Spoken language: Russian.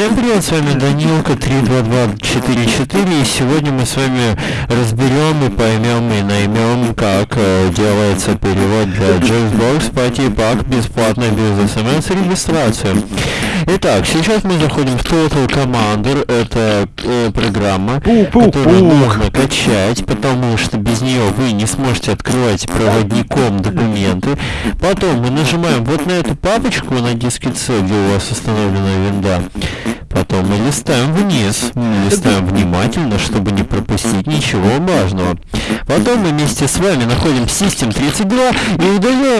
Всем привет, с вами Данилка 32244 и сегодня мы с вами разберем и поймем и наймем, как э, делается перевод для Jazzbox по типак бесплатно без смс регистрацию. Итак, сейчас мы заходим в Total Commander, это э, программа, которую нужно качать, потому что без нее вы не сможете открывать проводником документы. Потом мы нажимаем вот на эту папочку на диске C, где у вас установлена винда. Потом мы листаем вниз, мы листаем внимательно, чтобы не пропустить ничего важного. Потом мы вместе с вами находим System 32 и удаляем